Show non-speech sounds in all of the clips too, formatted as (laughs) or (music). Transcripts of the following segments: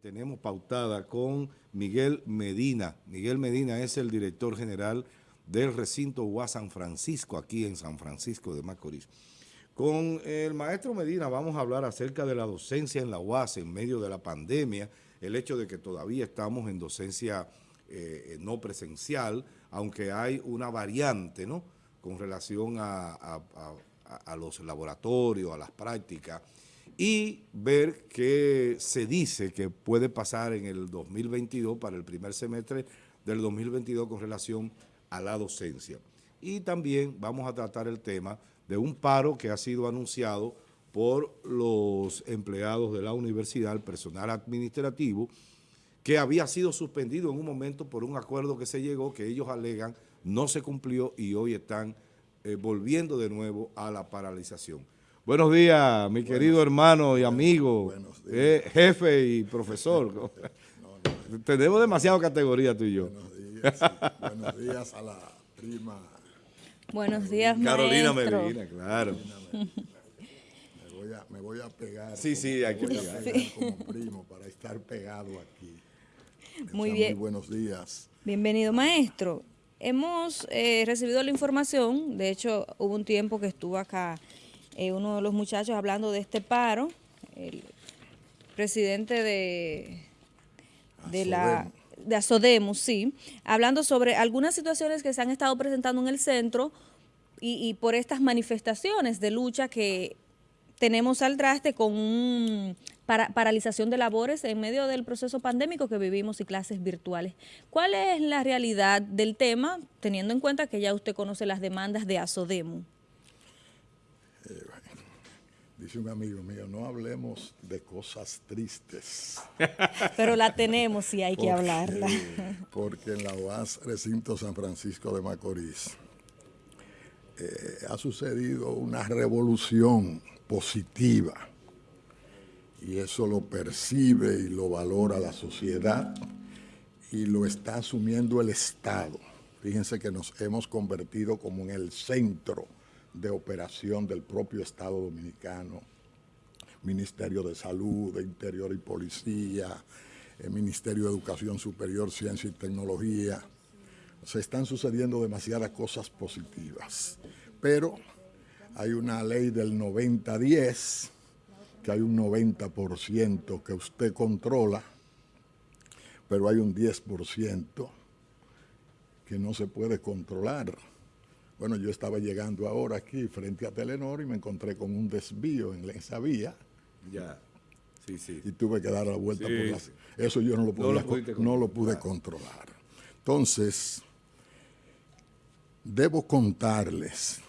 tenemos pautada con Miguel Medina. Miguel Medina es el director general del recinto UAS San Francisco, aquí en San Francisco de Macorís. Con el maestro Medina vamos a hablar acerca de la docencia en la UAS en medio de la pandemia, el hecho de que todavía estamos en docencia eh, no presencial, aunque hay una variante ¿no? con relación a los laboratorios, a las prácticas, y ver qué se dice que puede pasar en el 2022, para el primer semestre del 2022 con relación a la docencia. Y también vamos a tratar el tema de un paro que ha sido anunciado por los empleados de la universidad, el personal administrativo, que había sido suspendido en un momento por un acuerdo que se llegó, que ellos alegan no se cumplió y hoy están eh, volviendo de nuevo a la paralización. Buenos días, mi querido hermano y amigo, eh, jefe y (laughs) profesor. Tenemos demasiada categoría tú y yo. Buenos días, buenos días a la prima. Buenos días, Carolina Medina, claro. Me voy, a, me voy a pegar. Sí, sí, hay que pegar. Sí. como primo para estar pegado aquí. Muy bien. Muy buenos días. Bienvenido, maestro. Hemos eh, recibido la información, de hecho hubo un tiempo que estuvo acá eh, uno de los muchachos hablando de este paro, el presidente de, de la de Asodemus, sí, hablando sobre algunas situaciones que se han estado presentando en el centro y, por estas manifestaciones de lucha que tenemos al traste con un paralización de labores en medio del proceso pandémico que vivimos y clases virtuales. ¿Cuál es la realidad del tema, teniendo en cuenta que ya usted conoce las demandas de Asodemu? Dice un amigo mío, no hablemos de cosas tristes. (laughs) Pero la tenemos y hay que hablarla. (laughs) Porque en la UAS Recinto San Francisco de Macorís eh, ha sucedido una revolución positiva y eso lo percibe y lo valora la sociedad y lo está asumiendo el Estado. Fíjense que nos hemos convertido como en el centro de operación del propio Estado Dominicano, Ministerio de Salud, de Interior y Policía, el Ministerio de Educación Superior, Ciencia y Tecnología. Se están sucediendo demasiadas cosas positivas, pero hay una ley del 90-10, que hay un 90% que usted controla, pero hay un 10% que no se puede controlar. Bueno, yo estaba llegando ahora aquí frente a Telenor y me encontré con un desvío en esa vía. Ya, sí, sí. Y tuve que dar la vuelta por la... Eso yo no lo, no lo pude controlar. Entonces, debo contarles,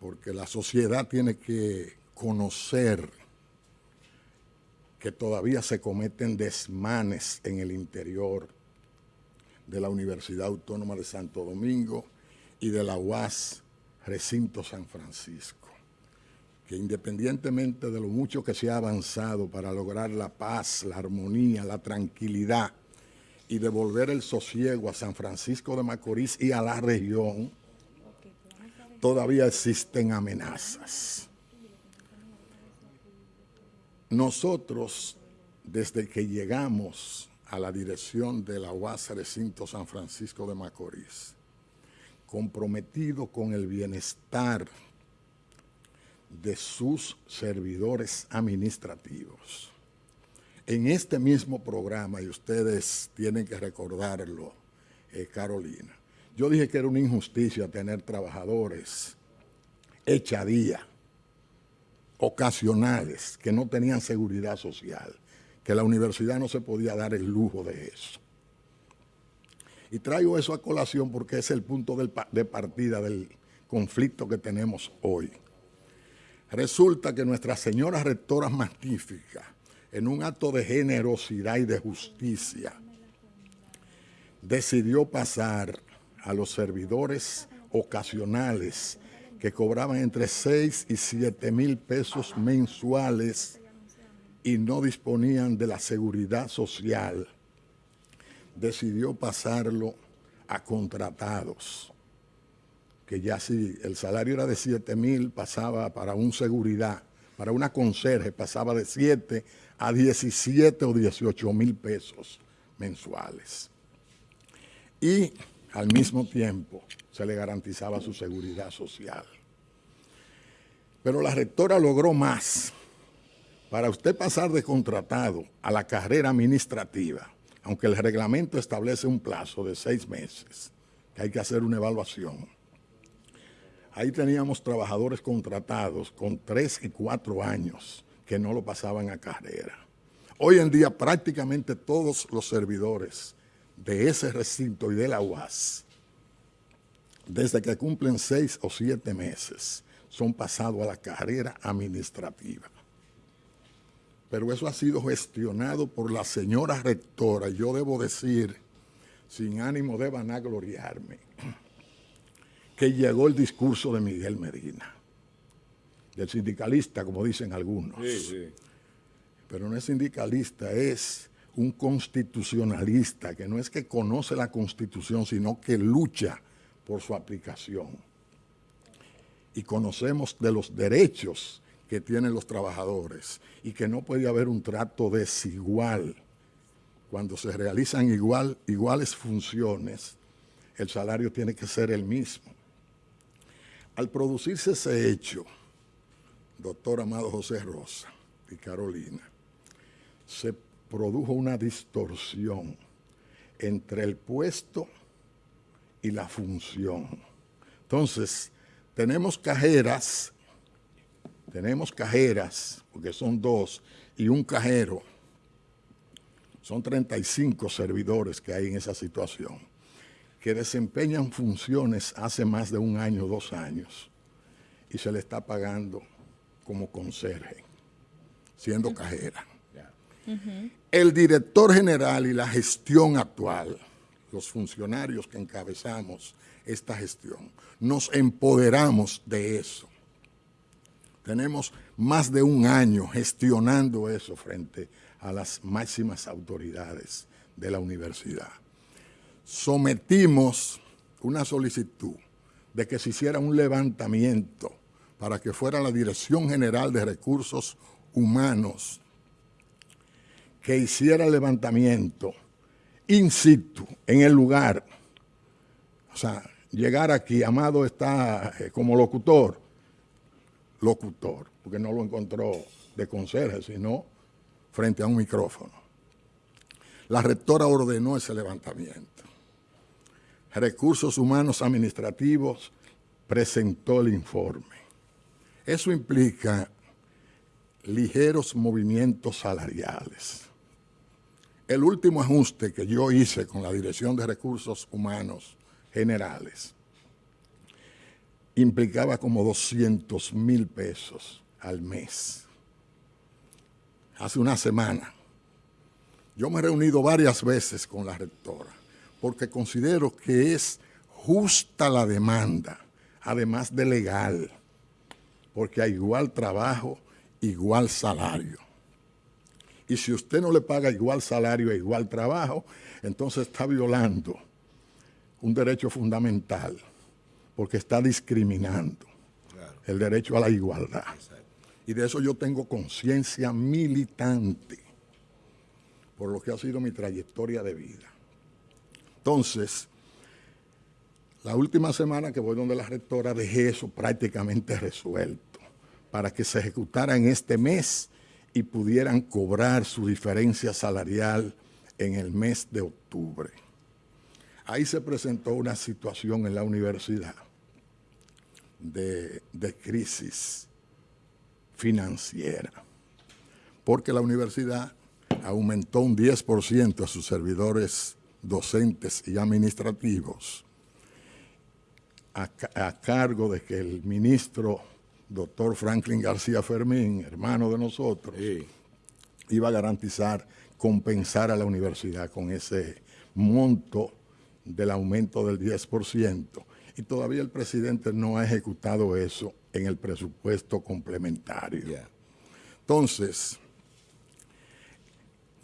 porque la sociedad tiene que conocer que todavía se cometen desmanes en el interior de la Universidad Autónoma de Santo Domingo y de la UAS Recinto San Francisco, que independientemente de lo mucho que se ha avanzado para lograr la paz, la armonía, la tranquilidad y devolver el sosiego a San Francisco de Macorís y a la región, todavía existen amenazas. Nosotros, desde que llegamos a la dirección de la UAS Recinto San Francisco de Macorís, comprometido con el bienestar de sus servidores administrativos. En este mismo programa, y ustedes tienen que recordarlo, eh, Carolina, yo dije que era una injusticia tener trabajadores echadía, ocasionales, que no tenían seguridad social, que la universidad no se podía dar el lujo de eso. Y traigo eso a colación porque es el punto de partida del conflicto que tenemos hoy. Resulta que nuestra señora rectora magnífica, en un acto de generosidad y de justicia, decidió pasar a los servidores ocasionales que cobraban entre 6 y 7 mil pesos mensuales y no disponían de la seguridad social decidió pasarlo a contratados, que ya si el salario era de 7 mil, pasaba para un seguridad, para una conserje, pasaba de 7 a 17 o 18 mil pesos mensuales. Y al mismo tiempo se le garantizaba su seguridad social. Pero la rectora logró más. Para usted pasar de contratado a la carrera administrativa, aunque el reglamento establece un plazo de seis meses, que hay que hacer una evaluación, ahí teníamos trabajadores contratados con tres y cuatro años que no lo pasaban a carrera. Hoy en día prácticamente todos los servidores de ese recinto y de la UAS, desde que cumplen seis o siete meses, son pasados a la carrera administrativa. Pero eso ha sido gestionado por la señora rectora, yo debo decir, sin ánimo de vanagloriarme, que llegó el discurso de Miguel Medina, del sindicalista, como dicen algunos. Pero no es sindicalista, es un constitucionalista, que no es que conoce la Constitución, sino que lucha por su aplicación. Y conocemos de los derechos que tienen los trabajadores y que no puede haber un trato desigual. Cuando se realizan igual, iguales funciones, el salario tiene que ser el mismo. Al producirse ese hecho, doctor Amado José Rosa y Carolina, se produjo una distorsión entre el puesto y la función. Entonces, tenemos cajeras, tenemos cajeras, porque son dos, y un cajero. Son 35 servidores que hay en esa situación, que desempeñan funciones hace más de un año, dos años, y se le está pagando como conserje, siendo cajera. El director general y la gestión actual, los funcionarios que encabezamos esta gestión, nos empoderamos de eso. Tenemos más de un año gestionando eso frente a las máximas autoridades de la universidad. Sometimos una solicitud de que se hiciera un levantamiento para que fuera la Dirección General de Recursos Humanos que hiciera el levantamiento in situ, en el lugar. O sea, llegar aquí, Amado está eh, como locutor, locutor, porque no lo encontró de conserje, sino frente a un micrófono. La rectora ordenó ese levantamiento. Recursos Humanos Administrativos presentó el informe. Eso implica ligeros movimientos salariales. El último ajuste que yo hice con la Dirección de Recursos Humanos Generales implicaba como 200 mil pesos al mes. Hace una semana. Yo me he reunido varias veces con la rectora porque considero que es justa la demanda, además de legal, porque hay igual trabajo, igual salario. Y si usted no le paga igual salario e igual trabajo, entonces está violando un derecho fundamental, porque está discriminando el derecho a la igualdad. Y de eso yo tengo conciencia militante, por lo que ha sido mi trayectoria de vida. Entonces, la última semana que voy donde la rectora dejé eso prácticamente resuelto para que se ejecutara en este mes y pudieran cobrar su diferencia salarial en el mes de octubre. Ahí se presentó una situación en la universidad de, crisis financiera, porque la universidad aumentó un 10% a sus servidores docentes y administrativos a, a cargo de que el ministro doctor Franklin García Fermín, hermano de nosotros, iba a garantizar, compensar a la universidad con ese monto del aumento del 10%. Y todavía el presidente no ha ejecutado eso en el presupuesto complementario. Entonces,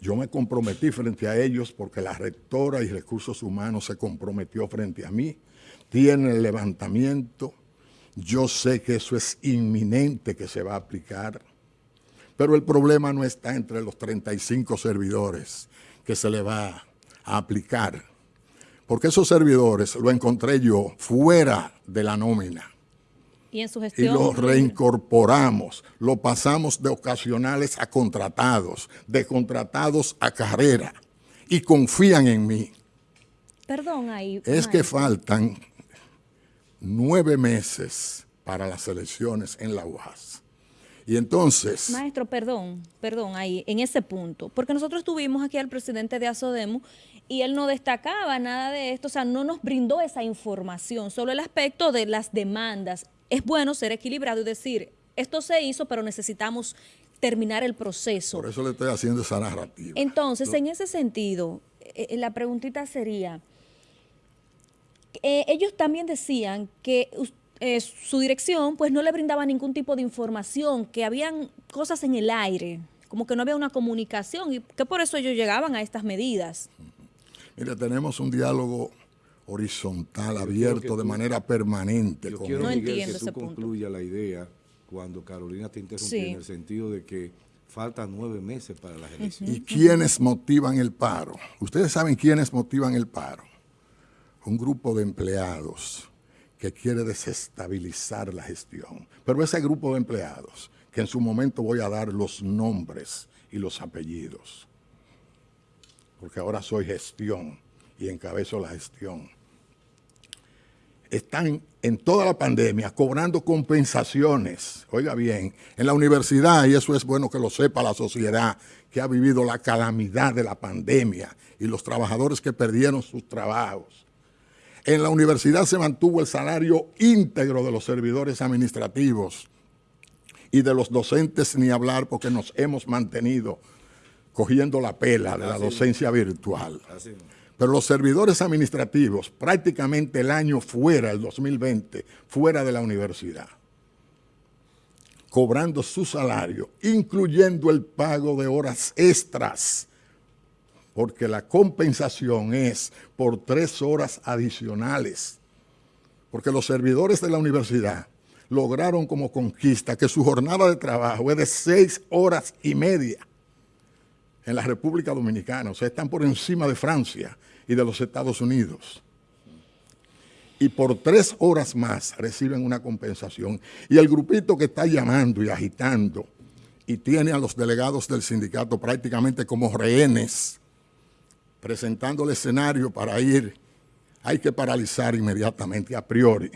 yo me comprometí frente a ellos porque la rectora y recursos humanos se comprometió frente a mí. Tiene el levantamiento yo sé que eso es inminente que se va a aplicar, Pero el problema no está entre los 35 servidores que se le va a aplicar. Porque esos servidores lo encontré yo fuera de la nómina. Y en su gestión. Y los reincorporamos, lo pasamos de ocasionales a contratados, de contratados a carrera. Y confían en mí. Perdón ahí. Es que faltan nueve meses para las elecciones en la UAS. Y entonces... Maestro, perdón, perdón, ahí, en ese punto, porque nosotros tuvimos aquí al presidente de Asodemo y él no destacaba nada de esto, o sea, no nos brindó esa información, solo el aspecto de las demandas. Es bueno ser equilibrado y decir, esto se hizo, pero necesitamos terminar el proceso. Por eso le estoy haciendo esa narrativa. Entonces, en ese sentido, eh, la preguntita sería, eh, ellos también decían que eh, su dirección pues no le brindaba ningún tipo de información, que habían cosas en el aire, como que no había una comunicación y que por eso ellos llegaban a estas medidas. Mira, tenemos un diálogo horizontal, abierto, de manera permanente. Yo quiero, no Miguel, que tú concluyas la idea cuando Carolina te interrumpió en el sentido de que faltan nueve meses para las elecciones. ¿Y quiénes motivan el paro? Ustedes saben quiénes motivan el paro. Un grupo de empleados que quiere desestabilizar la gestión. Pero ese grupo de empleados, que en su momento voy a dar los nombres y los apellidos, porque ahora soy gestión y encabezo la gestión, están en toda la pandemia cobrando compensaciones, oiga bien, en la universidad, y eso es bueno que lo sepa la sociedad, que ha vivido la calamidad de la pandemia y los trabajadores que perdieron sus trabajos, en la universidad se mantuvo el salario íntegro de los servidores administrativos y de los docentes ni hablar porque nos hemos mantenido cogiendo la pela de la docencia virtual. Pero los servidores administrativos, prácticamente el año fuera, el 2020, fuera de la universidad, cobrando su salario, incluyendo el pago de horas extras porque la compensación es por tres horas adicionales. Porque los servidores de la universidad lograron como conquista que su jornada de trabajo es de seis horas y media en la República Dominicana. O sea, están por encima de Francia y de los Estados Unidos. Y por tres horas más reciben una compensación. Y el grupito que está llamando y agitando y tiene a los delegados del sindicato prácticamente como rehenes presentando el escenario para ir, hay que paralizar inmediatamente, a priori.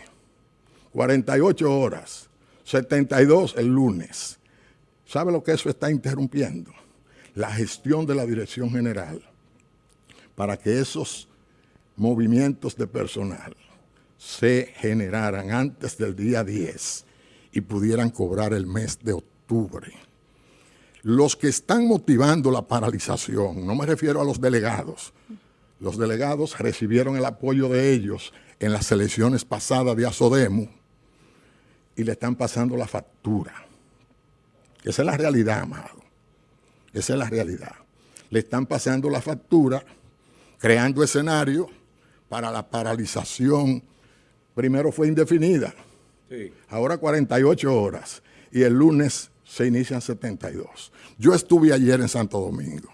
48 horas, 72 el lunes. ¿Sabe lo que eso está interrumpiendo? La gestión de la Dirección General para que esos movimientos de personal se generaran antes del día 10 y pudieran cobrar el mes de octubre los que están motivando la paralización, no me refiero a los delegados, los delegados recibieron el apoyo de ellos en las elecciones pasadas de Asodemu y le están pasando la factura. Esa es la realidad, amado. Esa es la realidad. Le están pasando la factura, creando escenario para la paralización. Primero fue indefinida, ahora 48 horas y el lunes se inician 72. Yo estuve ayer en Santo Domingo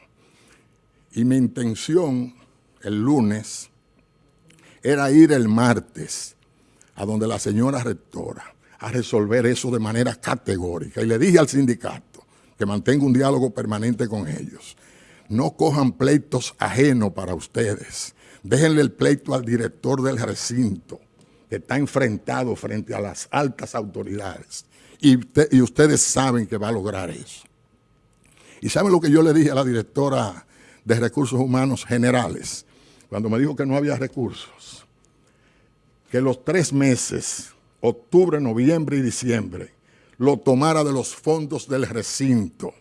y mi intención el lunes era ir el martes a donde la señora rectora a resolver eso de manera categórica. Y le dije al sindicato que mantenga un diálogo permanente con ellos. No cojan pleitos ajenos para ustedes. Déjenle el pleito al director del recinto, que está enfrentado frente a las altas autoridades y, ustedes saben que va a lograr eso. Y saben lo que yo le dije a la directora de Recursos Humanos Generales, cuando me dijo que no había recursos, que los tres meses, octubre, noviembre y diciembre, lo tomara de los fondos del recinto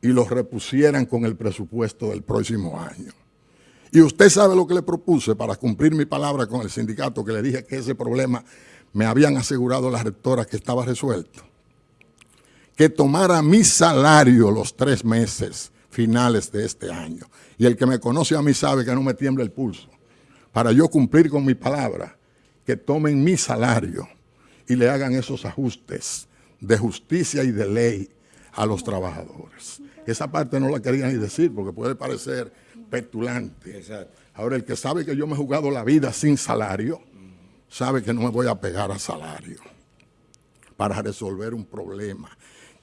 y los repusieran con el presupuesto del próximo año. Y usted sabe lo que le propuse para cumplir mi palabra con el sindicato, que le dije que ese problema me habían asegurado las rectoras que estaba resuelto, que tomara mi salario los tres meses finales de este año. Y el que me conoce a mí sabe que no me tiembla el pulso. Para yo cumplir con mi palabra, que tomen mi salario y le hagan esos ajustes de justicia y de ley a los trabajadores. Esa parte no la quería ni decir porque puede parecer petulante. Ahora, el que sabe que yo me he jugado la vida sin salario, sabe que no me voy a pegar a salario para resolver un problema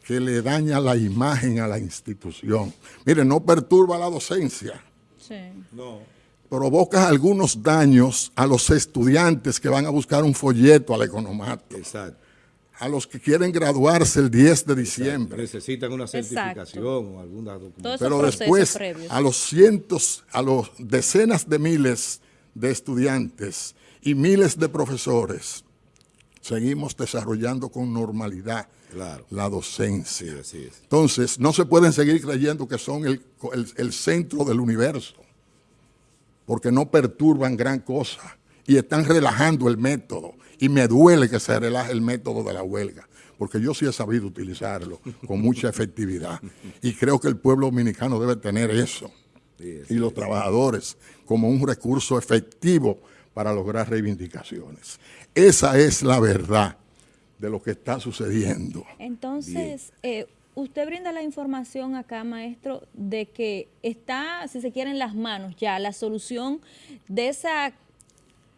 que le daña la imagen a la institución. Mire, no perturba la docencia. Sí. No. Provocas algunos daños a los estudiantes que van a buscar un folleto al economato. Exacto. A los que quieren graduarse el 10 de diciembre. Necesitan una certificación o alguna documentación. Pero después, a los cientos, a los decenas de miles de estudiantes y miles de profesores, seguimos desarrollando con normalidad la docencia. Entonces, no se pueden seguir creyendo que son el, centro del universo, porque no perturban gran cosa y están relajando el método. Y me duele que se relaje el método de la huelga, porque yo sí he sabido utilizarlo con mucha efectividad. Y creo que el pueblo dominicano debe tener eso. y los trabajadores como un recurso efectivo para lograr reivindicaciones. Esa es la verdad de lo que está sucediendo. Entonces, eh, usted brinda la información acá, maestro, de que está, si se quiere, en las manos ya la solución de esa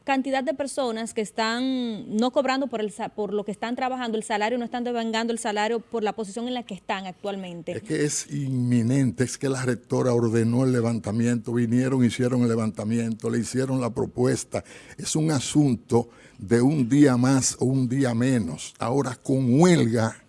cantidad de personas que están no cobrando por, el, por lo que están trabajando el salario, no están devengando el salario por la posición en la que están actualmente. Es que es inminente, es que la rectora ordenó el levantamiento, vinieron, hicieron el levantamiento, le hicieron la propuesta. Es un asunto de un día más o un día menos. Ahora con huelga,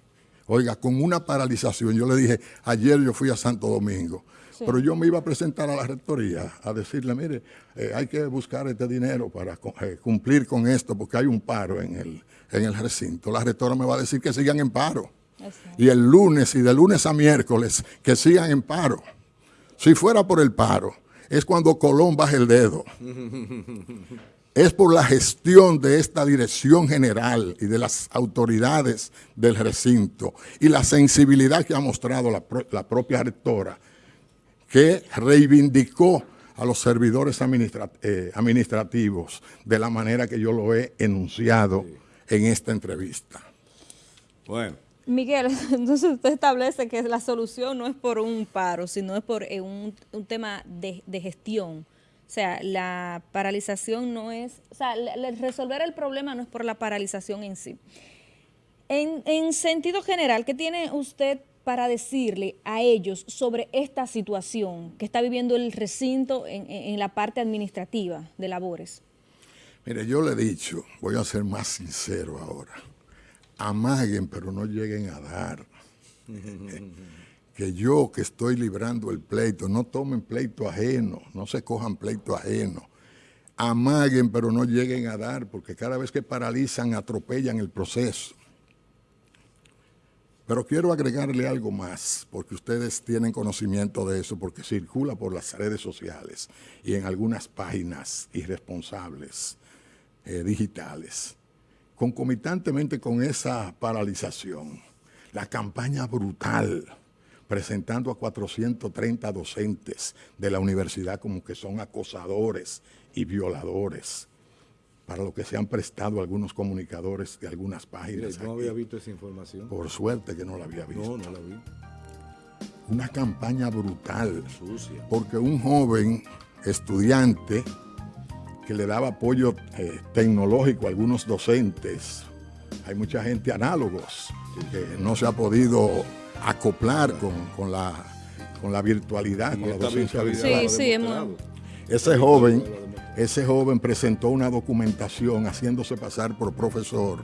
oiga, con una paralización. Yo le dije, ayer yo fui a Santo Domingo, pero yo me iba a presentar a la rectoría a decirle, mire, eh, hay que buscar este dinero para eh, cumplir con esto porque hay un paro en el, en el recinto. La rectora me va a decir que sigan en paro. Y el lunes y de lunes a miércoles que sigan en paro. Si fuera por el paro, es cuando Colón baja el dedo. (laughs) es por la gestión de esta dirección general y de las autoridades del recinto y la sensibilidad que ha mostrado la, propia rectora, que reivindicó a los servidores eh, administrativos de la manera que yo lo he enunciado en esta entrevista. Bueno. Miguel, (laughs) entonces usted establece que la solución no es por un paro, sino es por eh, un, tema de gestión. O sea, la paralización no es, o sea, resolver el problema no es por la paralización en sí. En, sentido general, ¿qué tiene usted para decirle a ellos sobre esta situación que está viviendo el recinto en, la parte administrativa de labores? Mire, yo le he dicho, voy a ser más sincero ahora, amaguen pero no lleguen a dar. (laughs) que yo que estoy librando el pleito, no tomen pleito ajeno, no se cojan pleito ajeno. Amaguen, pero no lleguen a dar, porque cada vez que paralizan, atropellan el proceso. Pero quiero agregarle algo más, porque ustedes tienen conocimiento de eso, porque circula por las redes sociales y en algunas páginas irresponsables eh, digitales. Concomitantemente con esa paralización, la campaña brutal presentando a 430 docentes de la universidad como que son acosadores y violadores, para lo que se han prestado algunos comunicadores de algunas páginas. ¿No había visto esa información? Por suerte que no la había visto. No, no la vi. Una campaña brutal. Sucia. Porque un joven estudiante que le daba apoyo eh, tecnológico a algunos docentes, hay mucha gente análogos que no se ha podido acoplar con, la, con la virtualidad, con la docencia virtual. Sí, sí, ese joven, ese joven presentó una documentación haciéndose pasar por profesor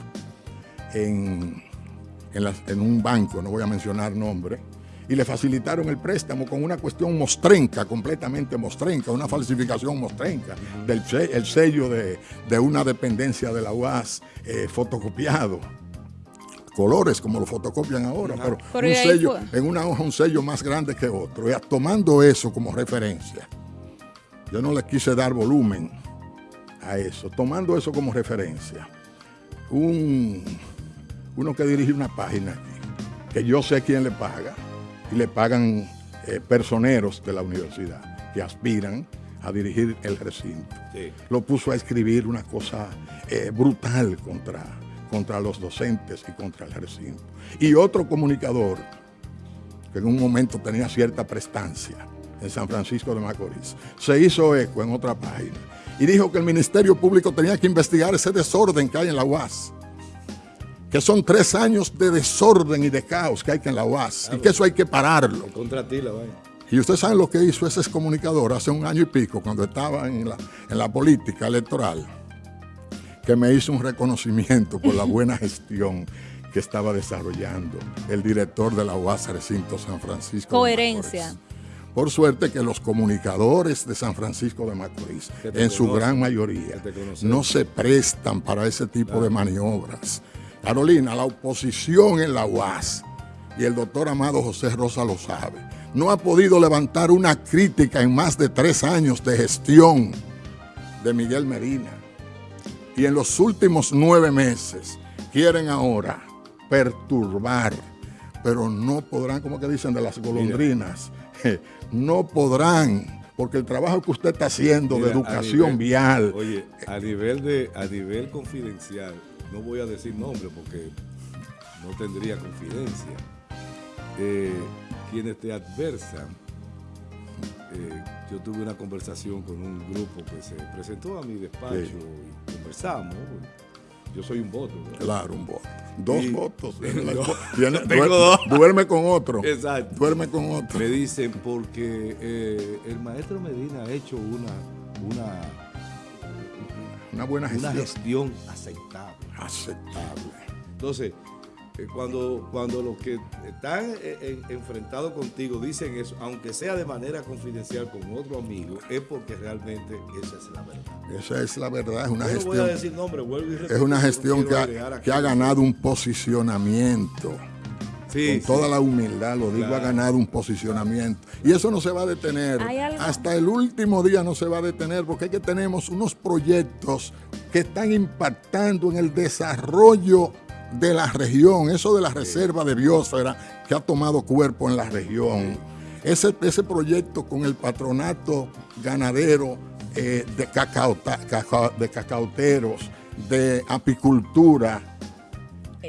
en, en, un banco, no voy a mencionar nombre, y le facilitaron el préstamo con una cuestión mostrenca, completamente mostrenca, una falsificación mostrenca, del el sello de, una dependencia de la UAS eh, fotocopiado colores como lo fotocopian ahora, pero un sello, en una hoja un sello más grande que otro. Y tomando eso como referencia, yo no le quise dar volumen a eso, tomando eso como referencia, un, uno que dirige una página aquí, que yo sé quién le paga, y le pagan eh, personeros de la universidad que aspiran a dirigir el recinto. Lo puso a escribir una cosa eh, brutal contra contra los docentes y contra el recinto. Y otro comunicador que en un momento tenía cierta prestancia en San Francisco de Macorís, se hizo eco en otra página y dijo que el Ministerio Público tenía que investigar ese desorden que hay en la UAS. Que son tres años de desorden y de caos que hay que en la UAS y que eso hay que pararlo. Contra ti la vaina. Y ustedes saben lo que hizo ese excomunicador hace un año y pico, cuando estaba en la, en la política electoral, que me hizo un reconocimiento por la buena gestión que estaba desarrollando el director de la UAS Recinto San Francisco. Coherencia. Por suerte que los comunicadores de San Francisco de Macorís, en su gran mayoría, no se prestan para ese tipo de maniobras. Carolina, la oposición en la UAS, y el doctor Amado José Rosa lo sabe, no ha podido levantar una crítica en más de tres años de gestión de Miguel Medina. Y en los últimos nueve meses quieren ahora perturbar, pero no podrán, como que dicen de las golondrinas, no podrán, porque el trabajo que usted está haciendo de educación vial. Oye, a nivel, de, a nivel confidencial, no voy a decir nombre porque no tendría confidencia. Eh, quienes te adversan, eh, yo tuve una conversación con un grupo que se presentó a mi despacho y conversamos. Yo soy un voto. Claro, un voto. Dos votos. (laughs) (laughs) tengo dos. Duerme con otro. Exacto. Duerme con otro. Me dicen porque eh, el maestro Medina ha hecho una, una, una buena gestión. Una gestión aceptable. Aceptable. Entonces, cuando, cuando los que están eh, enfrentados contigo dicen eso, aunque sea de manera confidencial con otro amigo, es porque realmente esa es la verdad. Esa es la verdad, es una Yo no gestión. voy a decir nombre, vuelvo y repito, es una no gestión que ha, que ganado un posicionamiento. Sí, con sí. toda la humildad, lo digo, ha ganado un posicionamiento. Y eso no se va a detener. Hasta el último día no se va a detener porque es que tenemos unos proyectos que están impactando en el desarrollo de la región, eso de la reserva de biosfera que ha tomado cuerpo en la región. Ese, ese proyecto con el patronato ganadero eh, de, cacao- de cacaoteros, de apicultura,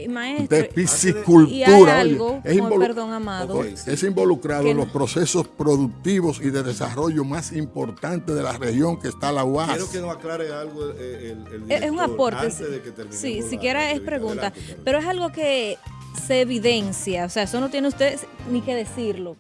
maestro, de y hay piscicultura. algo, oye, es, involu- perdón, Amado, Ok, sí. es involucrado Que en los procesos productivos y de desarrollo más importantes de la región que está la UAS. Quiero que nos aclare algo eh, el, el Es es un aporte. antes de que sí, la siquiera es pregunta. Adelante. Pero es algo que se evidencia. O sea, eso no tiene usted ni que decirlo.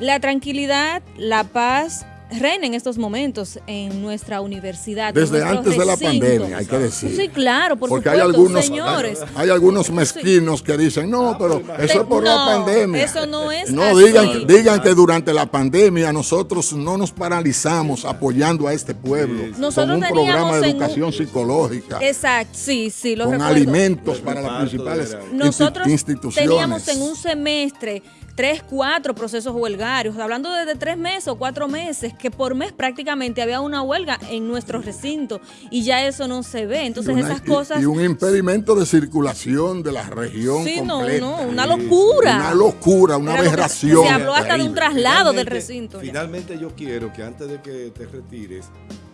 La tranquilidad, la paz reina en estos momentos en nuestra universidad. Desde antes de la pandemia, hay que decir. Sí, claro, por Porque supuesto, hay algunos, señores. hay algunos Sí. mezquinos que dicen, no, pero pero eso es por la pandemia. eso no es No, así. digan, digan que durante la pandemia nosotros no nos paralizamos apoyando a este pueblo Sí, sí. Nosotros con un teníamos programa de un- educación psicológica, Exacto, sí, sí, lo con recuerdo. alimentos para las principales Nosotros instituciones. teníamos en un semestre tres, cuatro procesos huelgarios, hablando de, de tres meses o cuatro meses, que por mes prácticamente había una huelga en nuestro recinto y ya eso no se ve. Entonces una- esas cosas... Y, un impedimento de circulación de la región sí, no, completa. no, una locura. Una locura, una aberración. Se habló hasta de un traslado del Finalmente- recinto. ya. Finalmente yo quiero que antes de que te retires,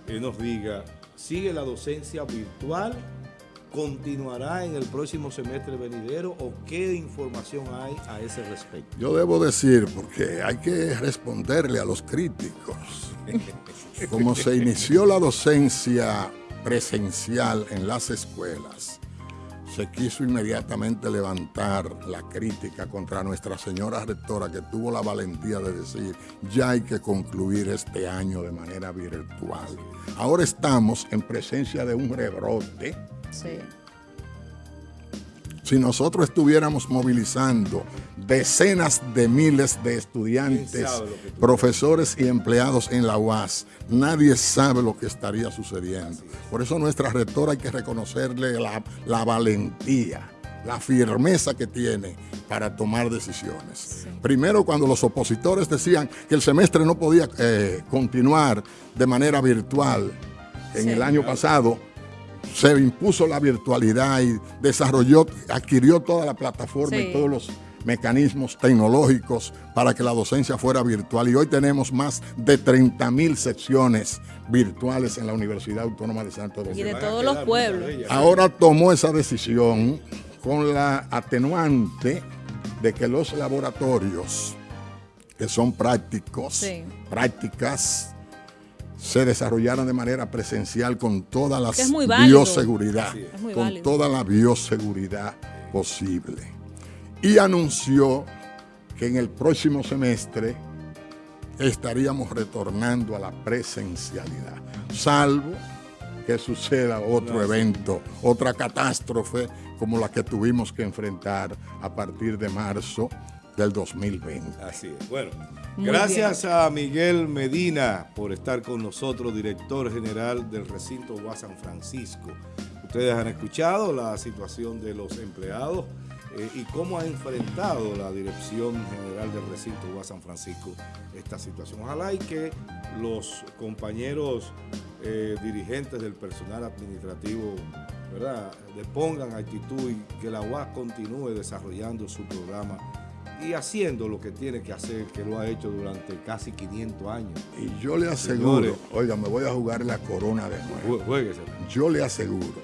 eh, nos diga, ¿sigue la docencia virtual? ¿Continuará en el próximo semestre venidero? ¿O qué información hay a ese respecto? Yo debo decir, porque hay que responderle a los críticos, como se inició la docencia presencial en las escuelas, se quiso inmediatamente levantar la crítica contra nuestra señora rectora que tuvo la valentía de decir, ya hay que concluir este año de manera virtual. Ahora estamos en presencia de un rebrote. Sí. Si nosotros estuviéramos movilizando decenas de miles de estudiantes, ¿Quién sabe lo que tú- profesores y empleados en la UAS, nadie sabe lo que estaría sucediendo. Por eso nuestra rectora hay que reconocerle la, la valentía, la firmeza que tiene para tomar decisiones. Primero, cuando los opositores decían que el semestre no podía eh, continuar de manera virtual en Sí. el año pasado, se impuso la virtualidad y desarrolló, adquirió toda la plataforma Sí. y todos los mecanismos tecnológicos para que la docencia fuera virtual. Y hoy tenemos más de 30 mil secciones virtuales en la Universidad Autónoma de Santo Y Domingo. de Van a todos los pueblos. de. Ahora tomó esa decisión con la atenuante de que los laboratorios que son prácticos, Sí. prácticas, se desarrollaran de manera presencial con toda la bioseguridad, Así es. Es muy con válido. toda la bioseguridad posible. Y anunció que en el próximo semestre estaríamos retornando a la presencialidad, salvo que suceda otro evento, otra catástrofe como la que tuvimos que enfrentar a partir de marzo del 2020. Así es. Bueno, Muy gracias a Miguel Medina por estar con nosotros, director general del recinto UAS San Francisco. Ustedes han escuchado la situación de los empleados eh, y cómo ha enfrentado la dirección general del recinto UAS San Francisco esta situación. Ojalá y que los compañeros eh, dirigentes del personal administrativo ¿verdad? le pongan actitud y que la UAS continúe desarrollando su programa y haciendo lo que tiene que hacer, que lo ha hecho durante casi 500 años. Y yo le aseguro, Señores. oiga, me voy a jugar la corona de nuevo. Jue- Juéguese. Yo le aseguro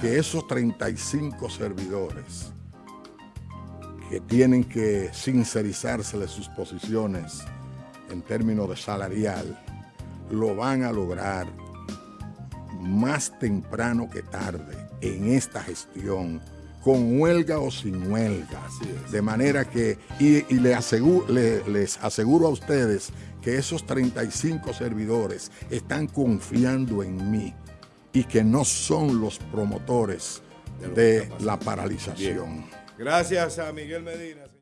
que esos 35 servidores que tienen que sincerizarse sus posiciones en términos de salarial, lo van a lograr más temprano que tarde en esta gestión, con huelga o sin huelga. De manera que, y, y le aseguro, le- les aseguro a ustedes que esos 35 servidores están confiando en mí y que no son los promotores De la paralización. Gracias a Miguel Medina.